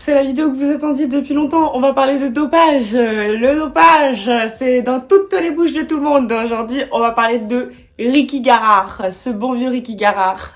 c'est la vidéo que vous attendiez depuis longtemps. On va parler de dopage. Le dopage, c'est dans toutes les bouches de tout le monde. Aujourd'hui, on va parler de Ricky Garard, ce bon vieux Ricky Garard.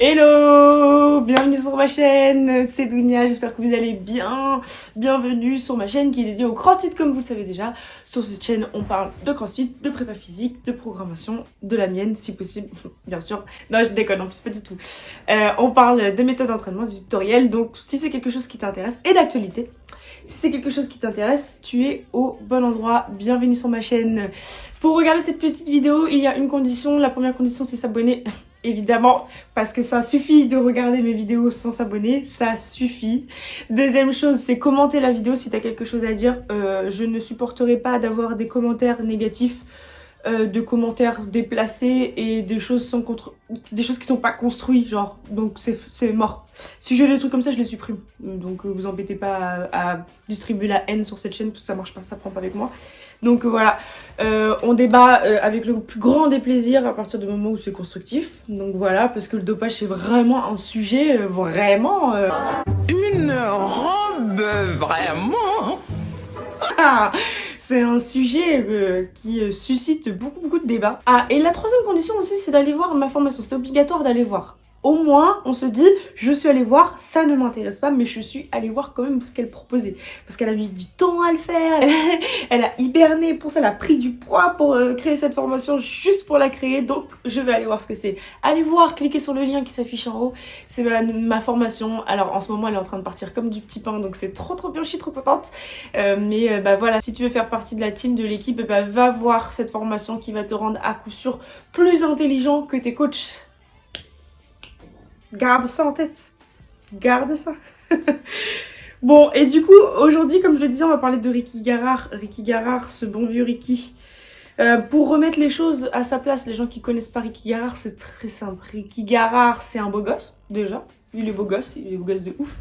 Hello Bienvenue sur ma chaîne, c'est Dounia, j'espère que vous allez bien. Bienvenue sur ma chaîne qui est dédiée au crossfit comme vous le savez déjà. Sur cette chaîne, on parle de crossfit, de prépa physique, de programmation, de la mienne si possible, bien sûr. Non, je déconne, en plus pas du tout. Euh, on parle de méthodes d'entraînement, du tutoriel, donc si c'est quelque chose qui t'intéresse, et d'actualité, si c'est quelque chose qui t'intéresse, tu es au bon endroit. Bienvenue sur ma chaîne. Pour regarder cette petite vidéo, il y a une condition. La première condition, c'est s'abonner évidemment, parce que ça suffit de regarder mes vidéos sans s'abonner, ça suffit. Deuxième chose, c'est commenter la vidéo si tu as quelque chose à dire. Euh, je ne supporterai pas d'avoir des commentaires négatifs, euh, de commentaires déplacés et des choses sans contre... des choses qui sont pas construites, genre. Donc c'est mort. Si j'ai des trucs comme ça, je les supprime. Donc euh, vous embêtez pas à, à, distribuer la haine sur cette chaîne, parce que ça marche pas, ça prend pas avec moi. Donc euh, voilà, on débat avec le plus grand des plaisirs à partir du moment où c'est constructif. Donc voilà, parce que le dopage c'est vraiment un sujet vraiment... Une robe vraiment C'est un sujet qui suscite beaucoup beaucoup de débats. Ah, et la troisième condition aussi, c'est d'aller voir ma formation. C'est obligatoire d'aller voir au moins on se dit je suis allée voir, ça ne m'intéresse pas mais je suis allée voir quand même ce qu'elle proposait parce qu'elle a mis du temps à le faire, elle, a hiberné pour ça, elle a pris du poids pour euh, créer cette formation juste pour la créer donc je vais aller voir ce que c'est. Allez voir, cliquez sur le lien qui s'affiche en haut, c'est ma, formation. Alors en ce moment elle est en train de partir comme du petit pain donc c'est trop trop bien, je suis trop contente. Euh, mais euh, bah voilà, si tu veux faire partie de la team de l'équipe, bah, va voir cette formation qui va te rendre à coup sûr plus intelligent que tes coachs Garde ça en tête. Garde ça. bon, et du coup, aujourd'hui, comme je le disais, on va parler de Ricky Garard. Ricky Garard, ce bon vieux Ricky. Euh, pour remettre les choses à sa place, les gens qui connaissent pas Ricky Garard, c'est très simple. Ricky Garard, c'est un beau gosse, déjà. Il est beau gosse, il est beau gosse de ouf.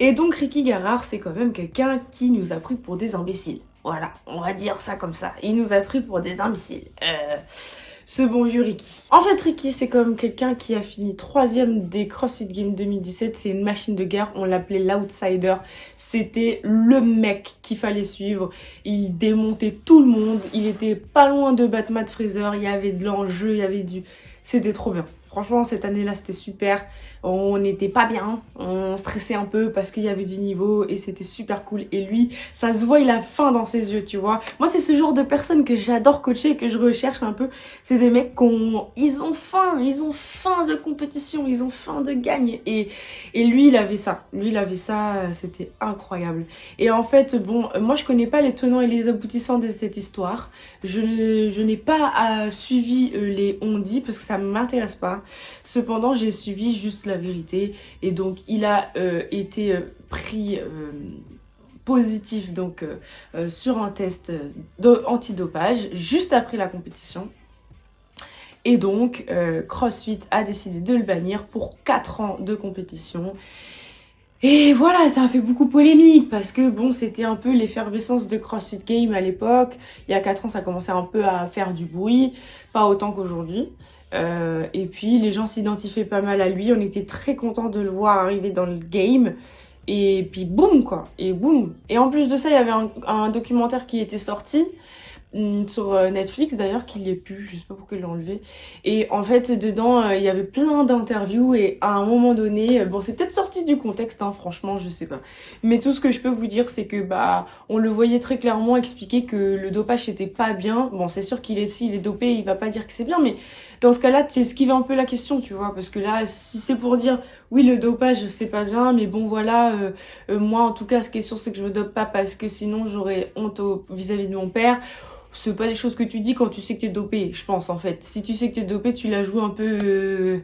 Et donc, Ricky Garard, c'est quand même quelqu'un qui nous a pris pour des imbéciles. Voilà, on va dire ça comme ça. Il nous a pris pour des imbéciles. Euh, ce bon vieux Ricky. En fait, Ricky, c'est comme quelqu'un qui a fini troisième des CrossFit Games 2017. C'est une machine de guerre. On l'appelait l'outsider. C'était le mec qu'il fallait suivre. Il démontait tout le monde. Il était pas loin de battre Matt Fraser. Il y avait de l'enjeu, il y avait du... C'était trop bien. Franchement, cette année-là, c'était super. On n'était pas bien, on stressait un peu parce qu'il y avait du niveau et c'était super cool. Et lui, ça se voit, il a faim dans ses yeux, tu vois. Moi, c'est ce genre de personnes que j'adore coacher, que je recherche un peu. C'est des mecs qui ont... Ils ont faim, ils ont faim de compétition, ils ont faim de gagne. Et, et lui, il avait ça. Lui, il avait ça, c'était incroyable. Et en fait, bon, moi, je connais pas les tenants et les aboutissants de cette histoire. Je, n'ai pas euh, suivi euh, les on-dit parce que ça m'intéresse pas. Cependant, j'ai suivi juste la vérité et donc il a euh, été euh, pris euh, positif donc sur un test antidopage juste après la compétition. Et donc, CrossFit a décidé de le bannir pour 4 ans de compétition. Et voilà, ça a fait beaucoup polémique parce que bon, c'était un peu l'effervescence de CrossFit Game à l'époque. Il y a 4 ans, ça commençait un peu à faire du bruit, pas autant qu'aujourd'hui. Euh, et puis les gens s'identifiaient pas mal à lui, on était très contents de le voir arriver dans le game. Et puis boum quoi, et boum. Et en plus de ça, il y avait un, documentaire qui était sorti sur euh, Netflix d'ailleurs qu'il y ait plus, je sais pas pourquoi ils l'ont enlevé. Et en fait dedans euh, il y avait plein d'interviews et à un moment donné, euh, bon c'est peut-être sorti du contexte hein, franchement je sais pas. Mais tout ce que je peux vous dire c'est que bah on le voyait très clairement expliquer que le dopage était pas bien. Bon c'est sûr qu'il est s'il est dopé il va pas dire que c'est bien mais dans ce cas-là tu esquives un peu la question tu vois parce que là si c'est pour dire oui le dopage c'est pas bien mais bon voilà moi en tout cas ce qui est sûr c'est que je me dope pas parce que sinon j'aurais honte vis-à-vis -vis de mon père c'est pas des choses que tu dis quand tu sais que t'es dopé, je pense en fait. Si tu sais que t'es dopé, tu la joues un peu... Euh...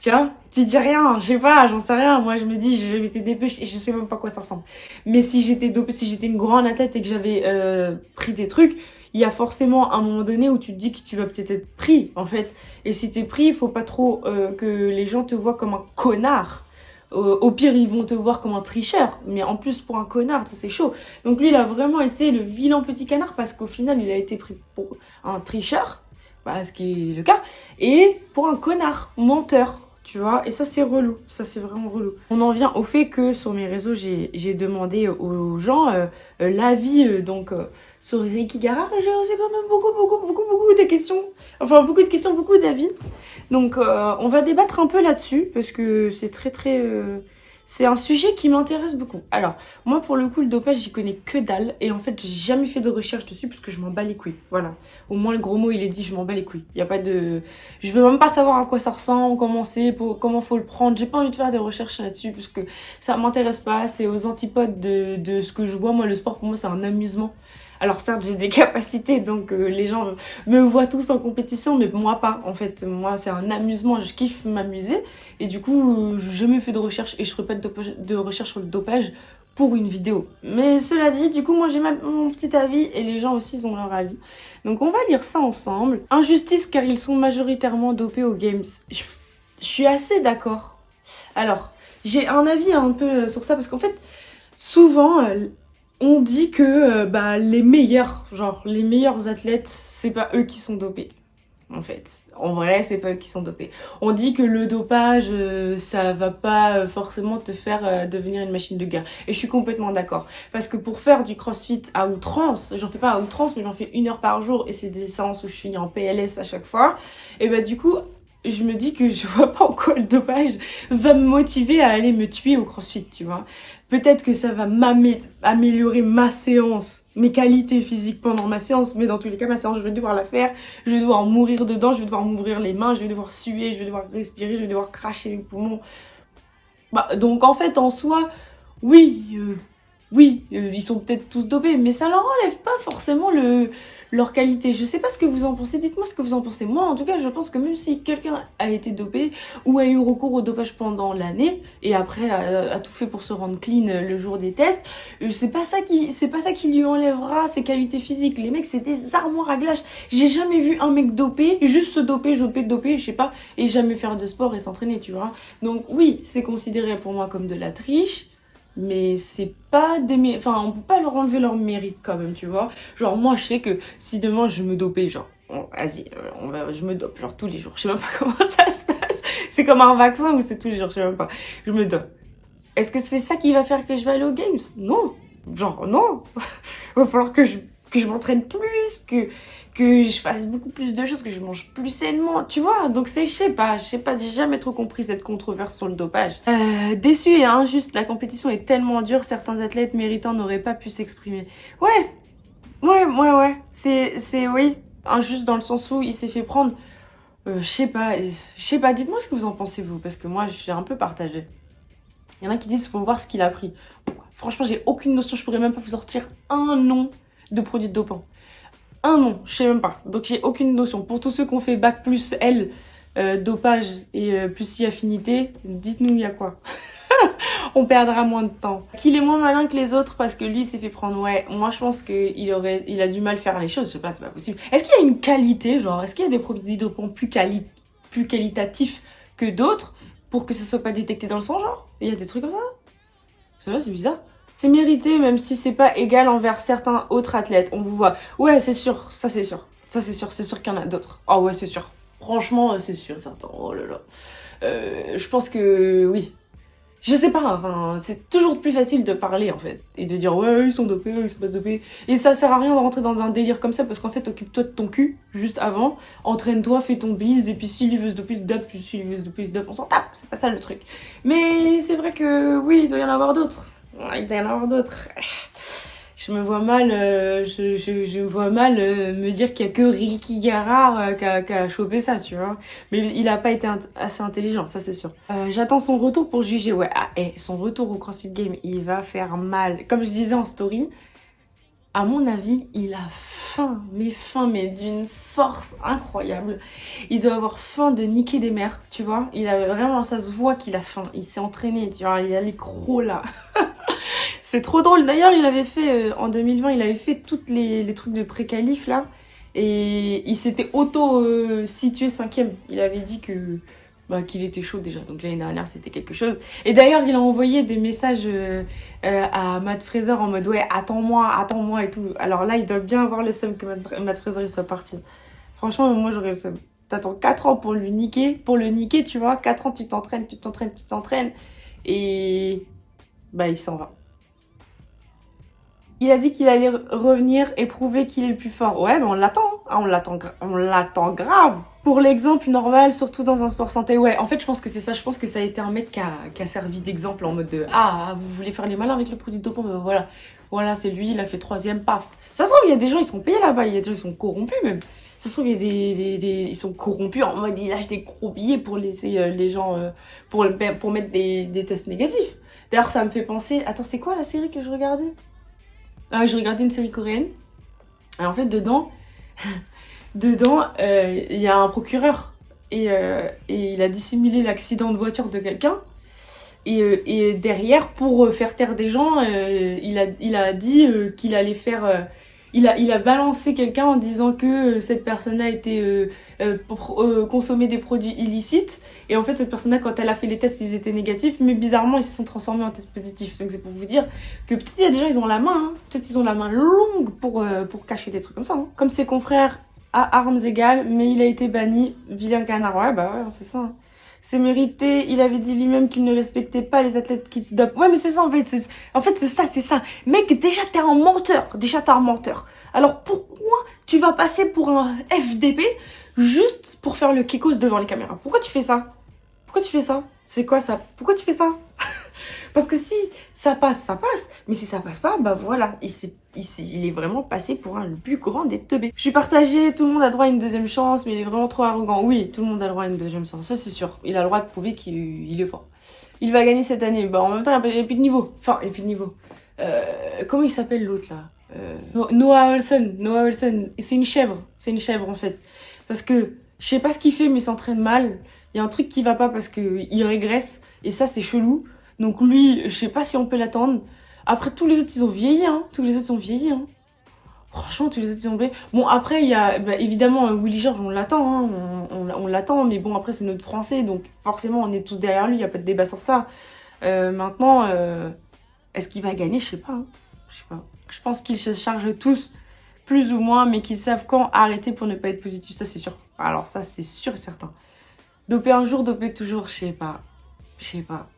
Tu vois Tu dis rien, je sais pas, j'en sais rien. Moi je me dis, j'ai été dopé, je sais même pas quoi ça ressemble. Mais si j'étais dopé, si j'étais une grande athlète et que j'avais euh, pris des trucs, il y a forcément un moment donné où tu te dis que tu vas peut-être être pris en fait. Et si t'es pris, il faut pas trop euh, que les gens te voient comme un connard au pire, ils vont te voir comme un tricheur. Mais en plus, pour un connard, c'est chaud. Donc lui, il a vraiment été le vilain petit canard parce qu'au final, il a été pris pour un tricheur, bah, ce qui est le cas, et pour un connard, menteur. Tu vois. Et ça, c'est relou. Ça, c'est vraiment relou. On en vient au fait que sur mes réseaux, j'ai demandé aux gens euh, euh, l'avis, euh, donc, sur Ricky Gara. J'ai reçu quand même beaucoup, beaucoup, beaucoup, beaucoup de questions. Enfin, beaucoup de questions, beaucoup d'avis. Donc, on va débattre un peu là-dessus, parce que c'est très, très c'est un sujet qui m'intéresse beaucoup. Alors, moi pour le coup, le dopage, j'y connais que dalle. Et en fait, j'ai jamais fait de recherche dessus parce que je m'en bats les couilles. Voilà. Au moins, le gros mot, il est dit, je m'en bats les couilles. Il a pas de... Je veux même pas savoir à quoi ça ressemble, comment c'est, comment faut le prendre. J'ai pas envie de faire des recherches là-dessus parce que ça m'intéresse pas. C'est aux antipodes de, de ce que je vois. Moi, le sport, pour moi, c'est un amusement. Alors certes, j'ai des capacités, donc euh, les gens me voient tous en compétition, mais moi pas. En fait, moi, c'est un amusement, je kiffe m'amuser. Et du coup, je jamais fait de recherche et je ferai pas de, recherche sur le dopage pour une vidéo. Mais cela dit, du coup, moi j'ai mon petit avis et les gens aussi ont leur avis. Donc on va lire ça ensemble. Injustice car ils sont majoritairement dopés aux games. Je, je suis assez d'accord. Alors, j'ai un avis un peu sur ça parce qu'en fait, souvent, euh, on dit que euh, bah, les meilleurs, genre les meilleurs athlètes, c'est pas eux qui sont dopés. En fait, en vrai, c'est pas eux qui sont dopés. On dit que le dopage, euh, ça va pas euh, forcément te faire devenir une machine de guerre. Et je suis complètement d'accord. Parce que pour faire du crossfit à outrance, j'en fais pas à outrance, mais j'en fais une heure par jour et c'est des séances où je finis en PLS à chaque fois. Et bah du coup, je me dis que je vois pas en quoi le dopage va me motiver à aller me tuer au crossfit, tu vois. Peut-être que ça va m'améliorer ma séance, mes qualités physiques pendant ma séance, mais dans tous les cas, ma séance, je vais devoir la faire, je vais devoir mourir dedans, je vais devoir m'ouvrir les mains, je vais devoir suer, je vais devoir respirer, je vais devoir cracher les poumons. Bah, donc en fait, en soi, oui, euh, oui, euh, ils sont peut-être tous dopés, mais ça leur enlève pas forcément le, leur qualité. Je sais pas ce que vous en pensez, dites-moi ce que vous en pensez. Moi, en tout cas, je pense que même si quelqu'un a été dopé ou a eu recours au dopage pendant l'année et après a, tout fait pour se rendre clean le jour des tests, euh, c'est pas ça qui, c'est pas ça qui lui enlèvera ses qualités physiques. Les mecs, c'est des armoires à glace. J'ai jamais vu un mec dopé, juste se doper, doper, doper, je sais pas, et jamais faire de sport et s'entraîner, tu vois. Donc oui, c'est considéré pour moi comme de la triche mais c'est pas des enfin on peut pas leur enlever leur mérite quand même tu vois. Genre moi je sais que si demain je me dopais genre vas-y euh, on va je me dope genre tous les jours. Je sais même pas comment ça se passe. C'est comme un vaccin ou c'est tous les jours je sais même pas. Je me dope. Est-ce que c'est ça qui va faire que je vais aller aux games? Non. Genre non. Va falloir que je que je m'entraîne plus que que je fasse beaucoup plus de choses, que je mange plus sainement, tu vois. Donc c'est, je sais pas, je sais pas, j'ai jamais trop compris cette controverse sur le dopage. Euh, déçu et injuste, la compétition est tellement dure, certains athlètes méritants n'auraient pas pu s'exprimer. Ouais, ouais, ouais, ouais, c'est, c'est, oui, injuste dans le sens où il s'est fait prendre, euh, je sais pas, je sais pas, dites-moi ce que vous en pensez vous, parce que moi je suis un peu partagée. Il y en a qui disent faut voir ce qu'il a pris. Franchement, j'ai aucune notion, je pourrais même pas vous sortir un nom de produit dopant un nom, je sais même pas. Donc j'ai aucune notion. Pour tous ceux qui ont fait bac plus L, euh, dopage et euh, plus si affinité, dites-nous il y a quoi? On perdra moins de temps. Qu'il est moins malin que les autres parce que lui s'est fait prendre. Ouais, moi je pense qu'il aurait, il a du mal à faire les choses. Je sais pas, c'est pas possible. Est-ce qu'il y a une qualité, genre, est-ce qu'il y a des produits dopants plus, plus qualitatifs que d'autres pour que ce soit pas détecté dans le sang, genre? Il y a des trucs comme ça? C'est c'est bizarre. C'est mérité, même si c'est pas égal envers certains autres athlètes. On vous voit. Ouais, c'est sûr, ça c'est sûr. Ça c'est sûr, c'est sûr qu'il y en a d'autres. Ah ouais, c'est sûr. Franchement, c'est sûr, certain. Oh là là. Euh, je pense que oui. Je sais pas, enfin, c'est toujours plus facile de parler en fait. Et de dire ouais, ils sont dopés, ils sont pas dopés. Et ça sert à rien de rentrer dans un délire comme ça parce qu'en fait, occupe-toi de ton cul juste avant. Entraîne-toi, fais ton bise. Et puis s'il veut se doper, se. Puis s'il veut se doper, se. On s'en tape. C'est pas ça le truc. Mais c'est vrai que oui, il doit y en avoir d'autres il y en avoir d'autres. Je me vois mal, euh, je, je, vois mal euh, me dire qu'il y a que Ricky Garard euh, qui, a, qui, chopé ça, tu vois. Mais il a pas été assez intelligent, ça c'est sûr. J'attends son retour pour juger, ouais. Ah, et son retour au CrossFit Game, il va faire mal. Comme je disais en story, à mon avis, il a faim, mais faim, mais d'une force incroyable. Il doit avoir faim de niquer des mers, tu vois. Il a vraiment, ça se voit qu'il a faim. Il s'est entraîné, tu vois. Il a les crocs là. C'est trop drôle. D'ailleurs, il avait fait, euh, en 2020, il avait fait tous les, trucs de pré-qualif là. Et il s'était auto-situé euh, cinquième. Il avait dit que bah, qu'il était chaud déjà. Donc l'année dernière, c'était quelque chose. Et d'ailleurs, il a envoyé des messages euh, euh, à Matt Fraser en mode ouais, attends-moi, attends-moi et tout. Alors là, il doit bien avoir le seum que Matt, Fraser il soit parti. Franchement, moi j'aurais le seum. T'attends 4 ans pour lui niquer, pour le niquer, tu vois. 4 ans, tu t'entraînes, tu t'entraînes, tu t'entraînes. Et bah, il s'en va. Il a dit qu'il allait revenir et prouver qu'il est le plus fort. Ouais, mais on l'attend. Hein. On l'attend, on l'attend grave. Pour l'exemple normal, surtout dans un sport santé. Ouais, en fait, je pense que c'est ça. Je pense que ça a été un mec qui a, servi d'exemple en mode de Ah, vous voulez faire les malins avec le produit de dopant? Ben Voilà, voilà, c'est lui. Il a fait troisième, paf. Ça se trouve, il y a des gens, ils sont payés là-bas. Il y a des gens, ils sont corrompus même. Ça se trouve, il y a des, des, ils sont corrompus en mode ils lâchent des gros billets pour laisser euh, les gens, euh, pour, pour mettre des, des tests négatifs. D'ailleurs, ça me fait penser. Attends, c'est quoi la série que je regardais? Ah, je regardais une série coréenne. En fait, dedans, dedans, euh, il y a un procureur. Et, euh, et il a dissimulé l'accident de voiture de quelqu'un. Et, euh, et, derrière, pour faire taire des gens, il, a, il a dit qu'il allait faire il a, il a balancé quelqu'un en disant que euh, cette personne a été euh, euh, euh, consommer des produits illicites. Et en fait, cette personne-là, quand elle a fait les tests, ils étaient négatifs. Mais bizarrement, ils se sont transformés en tests positifs. Donc c'est pour vous dire que peut-être il y a des gens, ils ont la main. Hein. Peut-être ils ont la main longue pour, pour cacher des trucs comme ça. Hein. Comme ses confrères à armes égales, mais il a été banni. Vilain canard. Ouais, bah ouais, c'est ça. Hein c'est mérité. Il avait dit lui-même qu'il ne respectait pas les athlètes qui se dopent. Ouais, mais c'est ça en fait. En fait, c'est ça, c'est ça. Mec, déjà t'es un menteur. Déjà t'es un menteur. Alors pourquoi tu vas passer pour un FDP juste pour faire le kekos devant les caméras? Pourquoi tu fais ça? Pourquoi tu fais ça? C'est quoi ça? Pourquoi tu fais ça? Parce que si ça passe, ça passe. Mais si ça passe pas, bah voilà, il, est, il, il est vraiment passé pour un le plus grand des teubés. Je suis partagée, tout le monde a droit à une deuxième chance, mais il est vraiment trop arrogant. Oui, tout le monde a droit à une deuxième chance, ça c'est sûr. Il a le droit de prouver qu'il est fort. Il va gagner cette année. Bah en même temps, il n'y a plus de niveau. Enfin, il n'y a plus de niveau. Euh, comment il s'appelle l'autre là? Euh, Noah Olsen. Noah Olsen. C'est une chèvre. C'est une chèvre en fait. Parce que je sais pas ce qu'il fait, mais il s'entraîne mal. Il y a un truc qui va pas parce qu'il régresse. Et ça, c'est chelou. Donc lui, je sais pas si on peut l'attendre. Après, tous les autres, ils ont vieilli, hein. Tous les autres ont vieilli, hein. Franchement, tous les autres, ils ont vieilli. Bon, après, il y a, bah, évidemment, euh, Willy George, on l'attend, hein. On, l'attend, mais bon, après, c'est notre français, donc forcément, on est tous derrière lui, il n'y a pas de débat sur ça. Euh, maintenant, euh, est-ce qu'il va gagner? Je sais pas, hein. Je sais pas. Je pense qu'ils se chargent tous, plus ou moins, mais qu'ils savent quand arrêter pour ne pas être positif, ça, c'est sûr. Alors ça, c'est sûr et certain. Doper un jour, doper toujours, je sais pas. Je sais pas.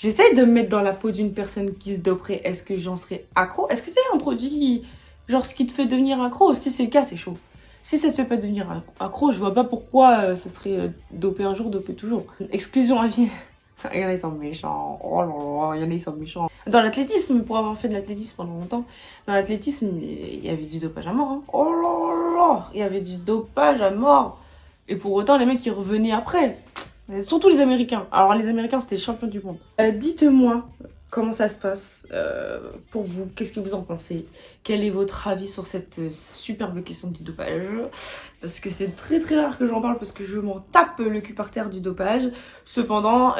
J'essaie de me mettre dans la peau d'une personne qui se doperait. Est-ce que j'en serais accro? Est-ce que c'est un produit, genre, ce qui te fait devenir accro? Si c'est le cas, c'est chaud. Si ça te fait pas devenir accro, je vois pas pourquoi euh, ça serait euh, dopé un jour, dopé toujours. Exclusion à vie. Il y en a, ils sont méchants. Oh là là, il y en a, sont méchants. Dans l'athlétisme, pour avoir fait de l'athlétisme pendant longtemps, dans l'athlétisme, il y avait du dopage à mort. Hein. Oh là là, il y avait du dopage à mort. Et pour autant, les mecs, ils revenaient après. Surtout les Américains. Alors les Américains, c'était les champions du monde. Euh, dites-moi comment ça se passe euh, pour vous. Qu'est-ce que vous en pensez? Quel est votre avis sur cette euh, superbe question du dopage? Parce que c'est très très rare que j'en parle parce que je m'en tape le cul par terre du dopage. Cependant,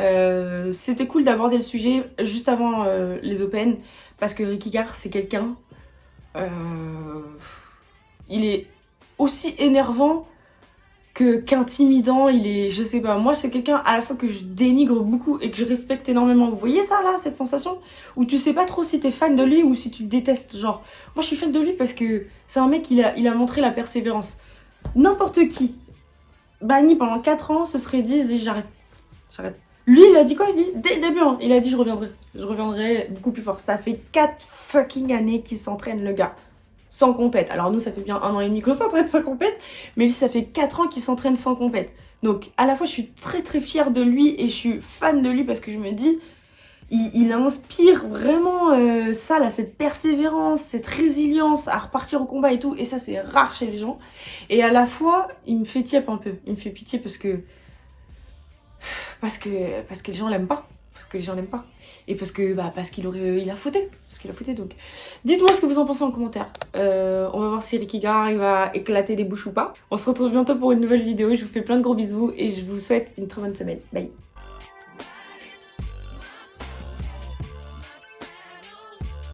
c'était cool d'aborder le sujet juste avant les Open parce que Ricky Gare, c'est quelqu'un... il est aussi énervant qu'intimidant, il est, je sais pas, moi c'est quelqu'un à la fois que je dénigre beaucoup et que je respecte énormément. Vous voyez ça là, cette sensation? Où tu sais pas trop si t'es fan de lui ou si tu le détestes, genre. Moi je suis fan de lui parce que c'est un mec, il a, il a montré la persévérance. N'importe qui, banni pendant 4 ans, se serait dit, j'arrête, j'arrête. Lui, il a dit quoi Dès le début, hein, il a dit je reviendrai. Je reviendrai beaucoup plus fort. Ça fait 4 fucking années qu'il s'entraîne, le gars sans compète. Alors nous, ça fait bien un an et demi qu'on s'entraîne sans compète, mais lui, ça fait 4 ans qu'il s'entraîne sans compète. Donc à la fois, je suis très très fière de lui et je suis fan de lui parce que je me dis, il, inspire vraiment euh, ça, là, cette persévérance, cette résilience à repartir au combat et tout. Et ça, c'est rare chez les gens. Et à la fois, il me fait tiep un peu. Il me fait pitié parce que... Parce que, parce que les gens l'aiment pas. Que les gens pas. Et parce que bah parce qu'il aurait il a fauté. Parce qu'il a fauté donc. Dites-moi ce que vous en pensez en commentaire. Euh, on va voir si Ricky Gar il va éclater des bouches ou pas. On se retrouve bientôt pour une nouvelle vidéo. Je vous fais plein de gros bisous et je vous souhaite une très bonne semaine. Bye